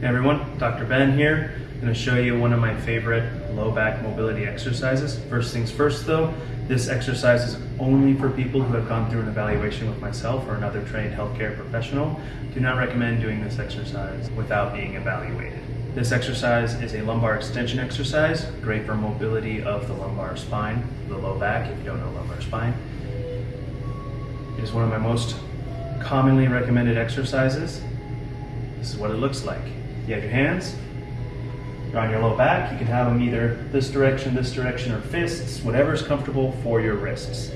Hey everyone, Dr. Ben here. I'm going to show you one of my favorite low back mobility exercises. First things first though, this exercise is only for people who have gone through an evaluation with myself or another trained healthcare professional. Do not recommend doing this exercise without being evaluated. This exercise is a lumbar extension exercise, great for mobility of the lumbar spine, the low back if you don't know lumbar spine. It is one of my most commonly recommended exercises. This is what it looks like. You have your hands you're on your low back. You can have them either this direction, this direction, or fists, whatever is comfortable for your wrists.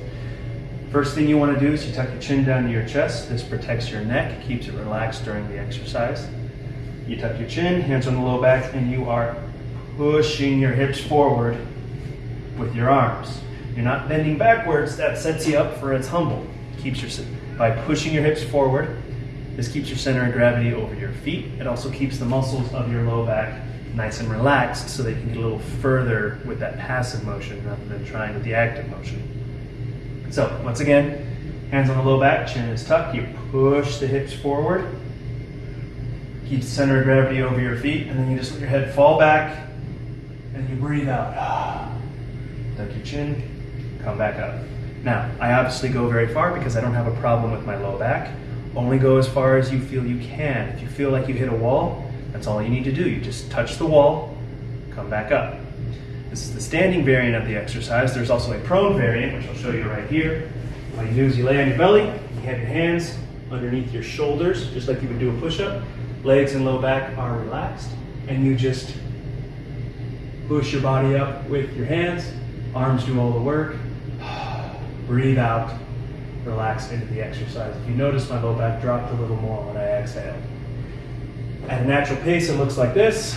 First thing you want to do is you tuck your chin down to your chest. This protects your neck, keeps it relaxed during the exercise. You tuck your chin, hands on the low back, and you are pushing your hips forward with your arms. You're not bending backwards, that sets you up for its humble. Keeps your by pushing your hips forward, this keeps your center of gravity over your feet. It also keeps the muscles of your low back nice and relaxed so they can get a little further with that passive motion rather than trying with the active motion. So once again, hands on the low back, chin is tucked, you push the hips forward, keep the center of gravity over your feet, and then you just let your head fall back and you breathe out. Tuck your chin, come back up. Now, I obviously go very far because I don't have a problem with my low back. Only go as far as you feel you can. If you feel like you hit a wall, that's all you need to do. You just touch the wall, come back up. This is the standing variant of the exercise. There's also a prone variant, which I'll show you right here. All you do is you lay on your belly, you have your hands underneath your shoulders, just like you would do a push-up. Legs and low back are relaxed, and you just push your body up with your hands. Arms do all the work. Breathe out, relax into the exercise. If you notice, my low back dropped a little more when I exhaled. At a natural pace, it looks like this.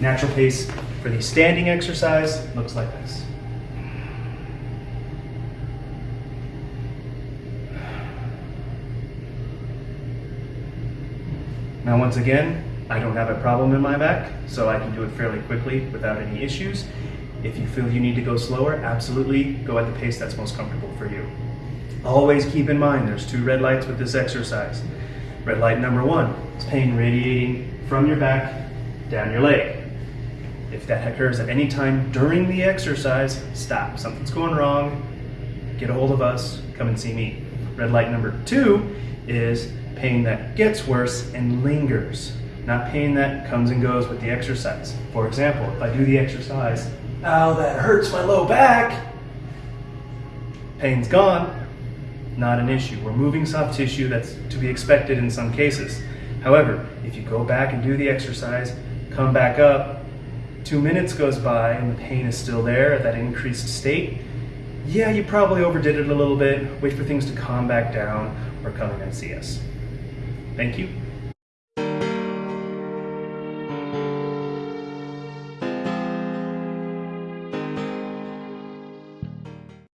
Natural pace for the standing exercise looks like this. Now once again, I don't have a problem in my back, so I can do it fairly quickly without any issues. If you feel you need to go slower, absolutely go at the pace that's most comfortable for you. Always keep in mind there's two red lights with this exercise. Red light number one is pain radiating from your back down your leg. If that occurs at any time during the exercise, stop. Something's going wrong. Get a hold of us. Come and see me. Red light number two is pain that gets worse and lingers, not pain that comes and goes with the exercise. For example, if I do the exercise, ow, that hurts my low back, pain's gone, not an issue. We're moving soft tissue that's to be expected in some cases. However, if you go back and do the exercise, come back up, two minutes goes by and the pain is still there at that increased state, yeah, you probably overdid it a little bit. Wait for things to calm back down or come in and see us. Thank you.